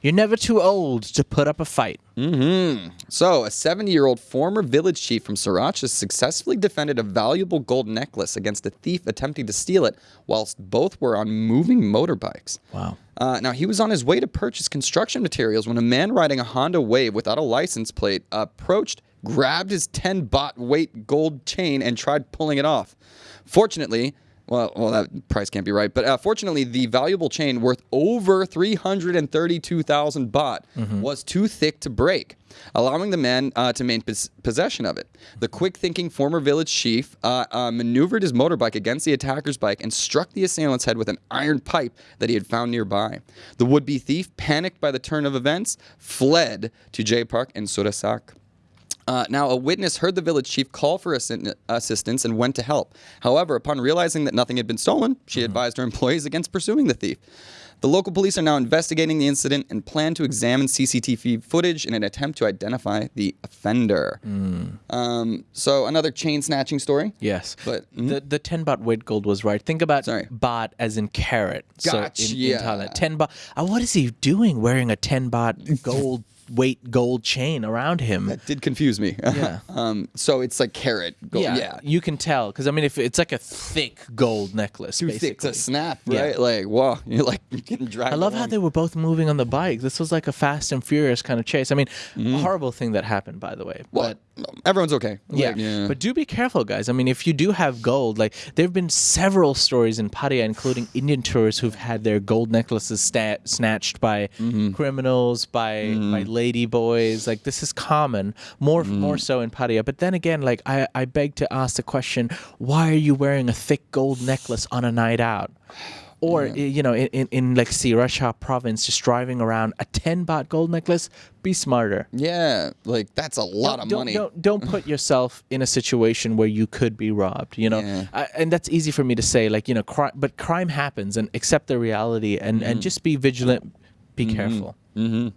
You're never too old to put up a fight. Mm-hmm. So, a 70 year old former village chief from Sriracha successfully defended a valuable gold necklace against a thief attempting to steal it whilst both were on moving motorbikes. Wow. Uh, now, he was on his way to purchase construction materials when a man riding a Honda Wave without a license plate approached, grabbed his 10 baht weight gold chain, and tried pulling it off. Fortunately, well, well, that price can't be right. But uh, fortunately, the valuable chain worth over 332,000 baht was too thick to break, allowing the man uh, to maintain pos- possession of it. The quick thinking former village chief uh, uh, maneuvered his motorbike against the attacker's bike and struck the assailant's head with an iron pipe that he had found nearby. The would be thief, panicked by the turn of events, fled to Jay Park in Surasak. Uh, now, a witness heard the village chief call for assi- assistance and went to help. However, upon realizing that nothing had been stolen, she advised her employees against pursuing the thief. The local police are now investigating the incident and plan to examine CCTV footage in an attempt to identify the offender. Um, so, another chain snatching story. Yes. But- mm-hmm. the the 10 baht weight gold was right. Think about Sorry. baht as in karat. Gotcha, So in, yeah. in Thailand. 10 baht. Uh, what is he doing wearing a 10 baht gold weight gold chain around him? That did confuse me. Yeah. um, so, it's like karat. Gold. yeah, yeah. you can tell because I mean, if it's like a thick gold necklace, Too thick basically. to snap, Yeah. right? Like, whoa, you're like getting dragged. I love how they were both moving on the bike. This was like a Fast and Furious kind of chase. I mean, horrible thing that happened, by the way. Mm-hmm. Well, But everyone's okay. yeah. Like, but do be careful, guys. I mean, if you do have gold, like there have been several stories in Pattaya, including Indian tourists who've had their gold necklaces sta- snatched by Mm-hmm. criminals, by by lady boys. Like this is common, more Mm-hmm. more so in Pattaya. But then again, like I I beg to ask the question: Why are you wearing a thick gold necklace on a night out? Or i- you know, in, in, in like Sriracha province, just driving around a ten baht gold necklace. Be smarter. Yeah, like that's a lot of don't, money. Don't, don't put yourself in a situation where you could be robbed. You know, Yeah. I, and that's easy for me to say. Like you know, cri- but crime happens, and accept the reality, and Mm-hmm. and just be vigilant. Be careful.